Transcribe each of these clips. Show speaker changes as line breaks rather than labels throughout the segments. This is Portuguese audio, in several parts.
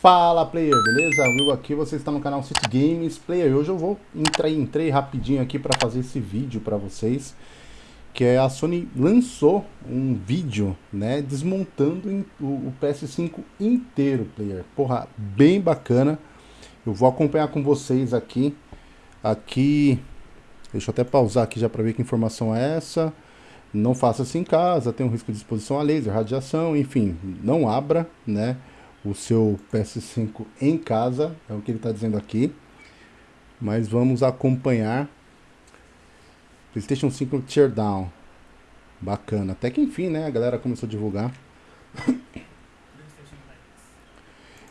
Fala player, beleza? Will aqui, você está no canal City Games Player. Hoje eu vou entrar entrei rapidinho aqui para fazer esse vídeo para vocês, que é a Sony lançou um vídeo, né, desmontando o, PS5 inteiro, player. Porra, bem bacana. Eu vou acompanhar com vocês aqui. Aqui, deixa eu até pausar aqui já para ver que informação é essa. Não faça isso em casa, tem um risco de exposição a laser, radiação, enfim, não abra, né? O seu PS5 em casa, é o que ele está dizendo aqui. Mas vamos acompanhar. PlayStation 5 Teardown. Bacana. Até que enfim, né? A galera começou a divulgar.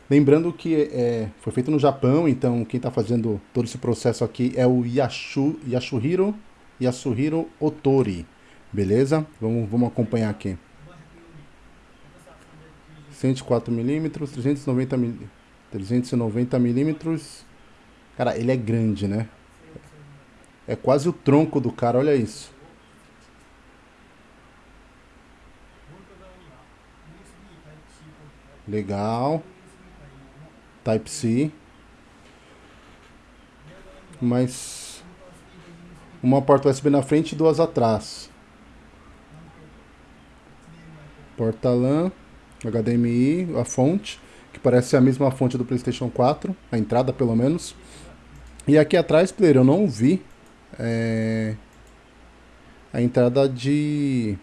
Lembrando que é, foi feito no Japão, então quem está fazendo todo esse processo aqui é o Yashu, Yashuhiro, Yasuhiro Otori. Beleza? Vamos, vamos acompanhar aqui. 104 milímetros, 390 milímetros. 390 milímetros. Cara, ele é grande, né? É quase o tronco do cara, olha isso. Legal. Type-C. Mas uma porta USB na frente e duas atrás. Porta LAN. HDMI, a fonte, que parece ser a mesma fonte do PlayStation 4, a entrada pelo menos. E aqui atrás, player, eu não vi é, a entrada de,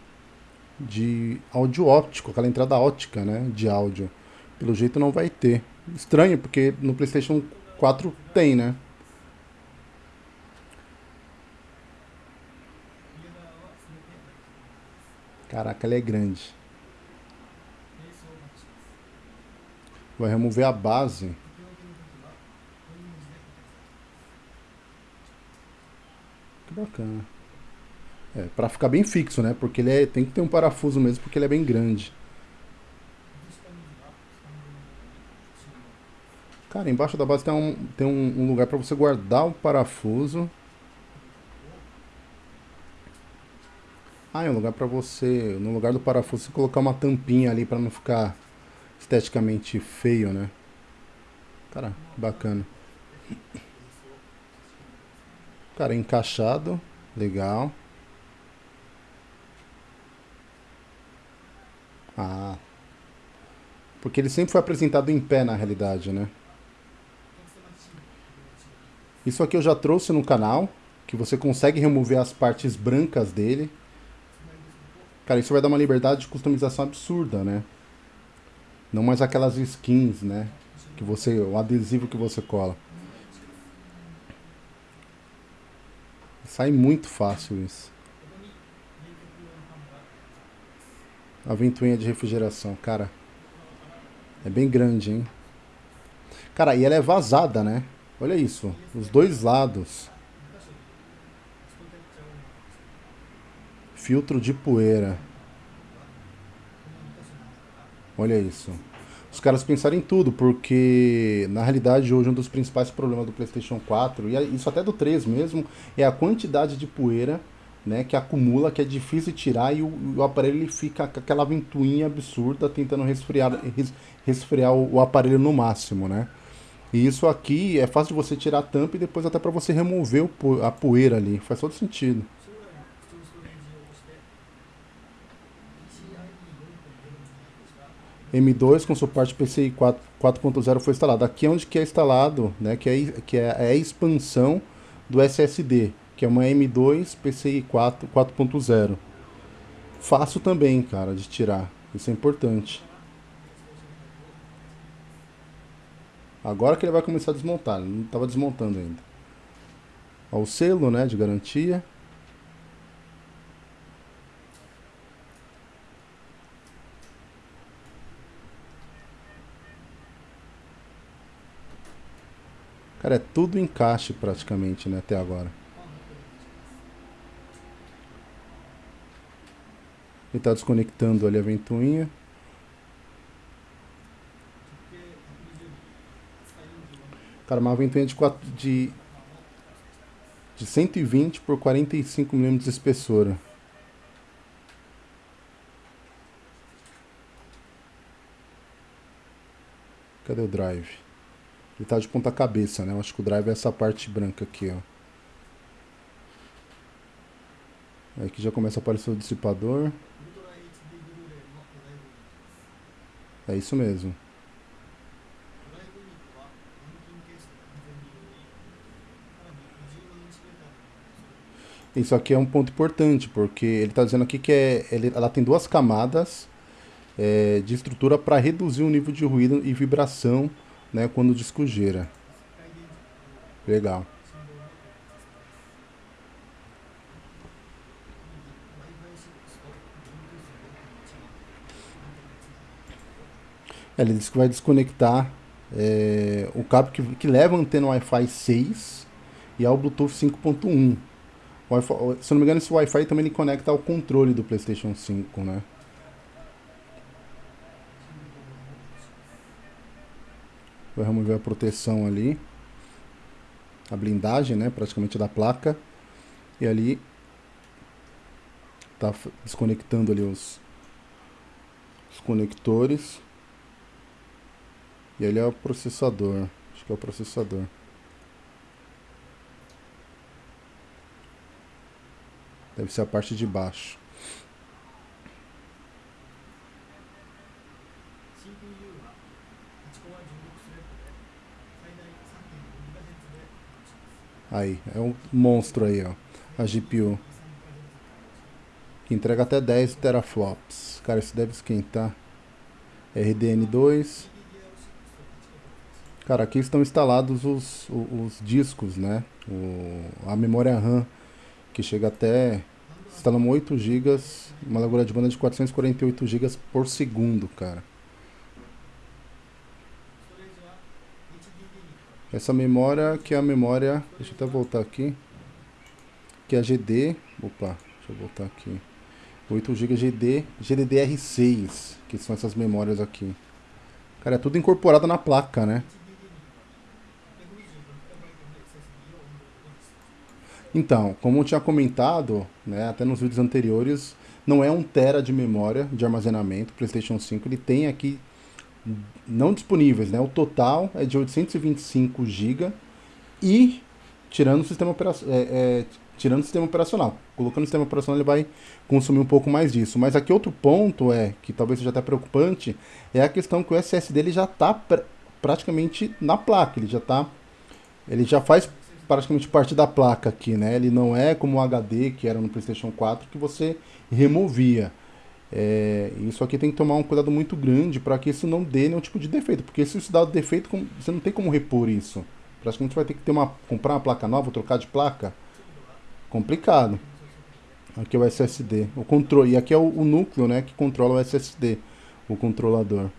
de áudio óptico, aquela entrada ótica né, de áudio. Pelo jeito não vai ter. Estranho, porque no PlayStation 4 tem, né? Caraca, ela é grande. Vai remover a base. Que bacana. É, pra ficar bem fixo, né? Porque ele é, tem que ter um parafuso mesmo, porque ele é bem grande. Cara, embaixo da base tem um, tem um, um lugar para você guardar o parafuso. Ah, é um lugar para você, no lugar do parafuso, você colocar uma tampinha ali para não ficar esteticamente feio, né? Cara, bacana. Cara, encaixado, legal. Ah. Porque ele sempre foi apresentado em pé na realidade, né? Isso aqui eu já trouxe no canal, que você consegue remover as partes brancas dele. Cara, isso vai dar uma liberdade de customização absurda, né? Não mais aquelas skins, né? Que você, o adesivo que você cola. Sai muito fácil isso. A ventoinha de refrigeração, cara. É bem grande, hein? Cara, e ela é vazada, né? Olha isso. Os dois lados. Filtro de poeira. Olha isso. Os caras pensaram em tudo, porque na realidade hoje um dos principais problemas do PlayStation 4, e isso até do 3 mesmo, é a quantidade de poeira né, que acumula, que é difícil tirar e o, o aparelho ele fica com aquela ventoinha absurda tentando resfriar, res, resfriar o, o, aparelho no máximo, né? E isso aqui é fácil de você tirar a tampa e depois até para você remover o, a poeira ali, faz todo sentido. M2 com suporte PCI 4.0 foi instalado. Aqui é onde que é instalado, né, que, é, que é, é a expansão do SSD, que é uma M2 PCI 4.0. Fácil também, cara, de tirar. Isso é importante. Agora que ele vai começar a desmontar, ele não estava desmontando ainda. Ó, o selo, né, de garantia. Cara, é tudo encaixe praticamente, né, até agora. Ele tá desconectando ali a ventoinha. Cara, uma ventoinha de, 4, de, de 120 por 45 milímetros de espessura. Cadê o drive? Ele tá de ponta cabeça, né? Eu acho que o drive é essa parte branca aqui, ó. Aqui já começa a aparecer o dissipador. É isso mesmo. Isso aqui é um ponto importante, porque ele está dizendo aqui que é, ela tem duas camadas é, de estrutura para reduzir o nível de ruído e vibração né, quando o disco gira. Legal. Ele disse que vai desconectar é, o cabo que, que leva a antena Wi-Fi 6 e ao Bluetooth 5.1. Se não me engano, esse Wi-Fi também conecta ao controle do PlayStation 5, né? Vai remover a proteção ali. A blindagem, né? Praticamente da placa. E ali tá desconectando ali os, os conectores. E ele é o processador. Acho que é o processador. Deve ser a parte de baixo. Aí, é um monstro aí, ó. A GPU. Que entrega até 10 teraflops. Cara, isso deve esquentar. RDN2. Cara, aqui estão instalados os, os, os discos, né? O, a memória RAM, que chega até... Instalamos 8 GB, uma largura de banda de 448 GB por segundo, cara. Essa memória que é a memória... Deixa eu até voltar aqui. Que é a GD... Opa, deixa eu voltar aqui. 8 GB GD, GDDR6, que são essas memórias aqui. Cara, é tudo incorporado na placa, né? Então, como eu tinha comentado, né, até nos vídeos anteriores, não é um tera de memória de armazenamento, PlayStation 5 ele tem aqui não disponíveis, né? O total é de 825 GB e tirando o sistema operacional, é, é, tirando o sistema operacional. Colocando o sistema operacional ele vai consumir um pouco mais disso. Mas aqui outro ponto é que talvez seja até preocupante é a questão que o SSD ele já está pr praticamente na placa, ele já tá ele já faz praticamente parte da placa aqui, né? Ele não é como o HD que era no PlayStation 4 que você removia. É, isso aqui tem que tomar um cuidado muito grande para que isso não dê nenhum tipo de defeito, porque se isso dá defeito, você não tem como repor isso. Praticamente vai ter que ter uma, comprar uma placa nova, trocar de placa. Complicado. Aqui é o SSD. O controle, e aqui é o, o núcleo né, que controla o SSD, o controlador.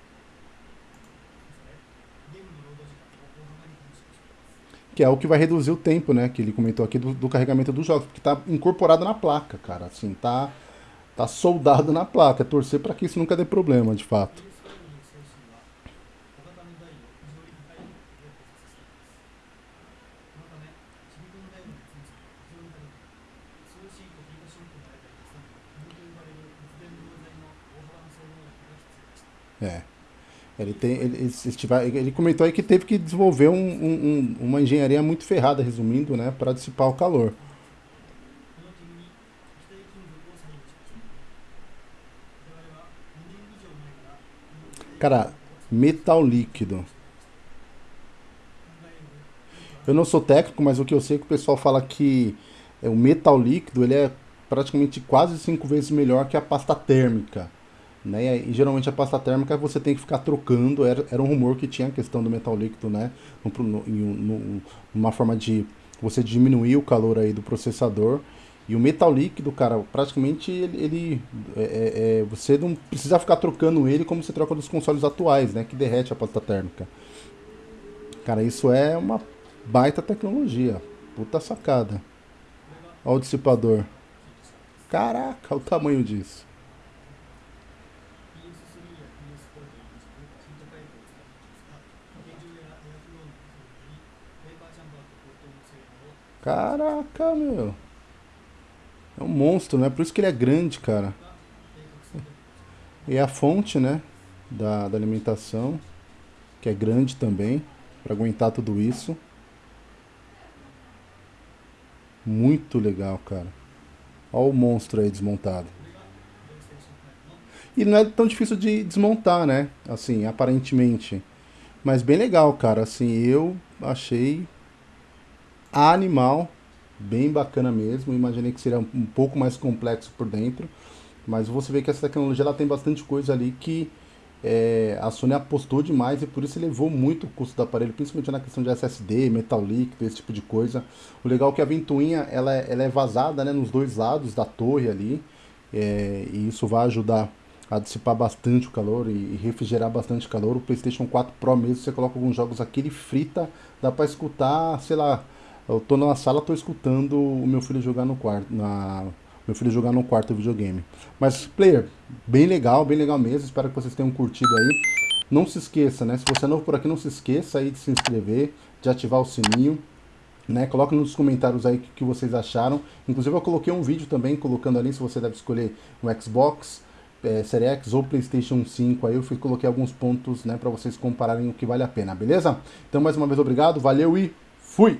que é o que vai reduzir o tempo, né, que ele comentou aqui do, do carregamento dos jogos, porque está incorporado na placa, cara, assim, tá, tá soldado na placa, é torcer para que isso nunca dê problema, de fato. É. Ele, tem, ele, ele, comentou aí que teve que desenvolver um, um, uma engenharia muito ferrada, resumindo, né, para dissipar o calor. Cara, metal líquido. Eu não sou técnico, mas o que eu sei é que o pessoal fala que é, o metal líquido ele é praticamente quase cinco vezes melhor que a pasta térmica. Né? E geralmente a pasta térmica você tem que ficar trocando, era, era um rumor que tinha a questão do metal líquido, né? No, no, no, uma forma de você diminuir o calor aí do processador. E o metal líquido, cara, praticamente ele, ele é, é, é, você não precisa ficar trocando ele como você troca dos consoles atuais, né? Que derrete a pasta térmica. Cara, isso é uma baita tecnologia. Puta sacada. Olha o dissipador. Caraca, o tamanho disso. Caraca, meu. É um monstro, né? Por isso que ele é grande, cara. E é a fonte, né? Da, da alimentação. que é grande também, para aguentar tudo isso. Muito legal, cara. Olha o monstro aí desmontado. E não é tão difícil de desmontar, né? Assim, aparentemente. Mas bem legal, cara. Assim, eu achei animal. Bem bacana mesmo. Imaginei que seria um pouco mais complexo por dentro. Mas você vê que essa tecnologia ela tem bastante coisa ali que é, a Sony apostou demais e por isso elevou muito o custo do aparelho, principalmente na questão de SSD, metal líquido, esse tipo de coisa. O legal é que a ventoinha ela, é, ela é vazada né, nos dois lados da torre ali, é, e isso vai ajudar a dissipar bastante o calor e refrigerar bastante calor. O PlayStation 4 Pro mesmo, você coloca alguns jogos aqui, ele frita, dá para escutar, sei lá, eu tô na sala, tô escutando o meu filho jogar no quarto, na meu filho jogar no quarto videogame. Mas, player, bem legal, bem legal mesmo. Espero que vocês tenham curtido aí. Não se esqueça, né? Se você é novo por aqui, não se esqueça aí de se inscrever, de ativar o sininho. Né? Coloque nos comentários aí o que, vocês acharam. Inclusive eu coloquei um vídeo também, colocando ali se você deve escolher um Xbox, é, Series X ou Playstation 5. Aí eu coloquei alguns pontos né, para vocês compararem o que vale a pena, beleza? Então mais uma vez obrigado, valeu e fui!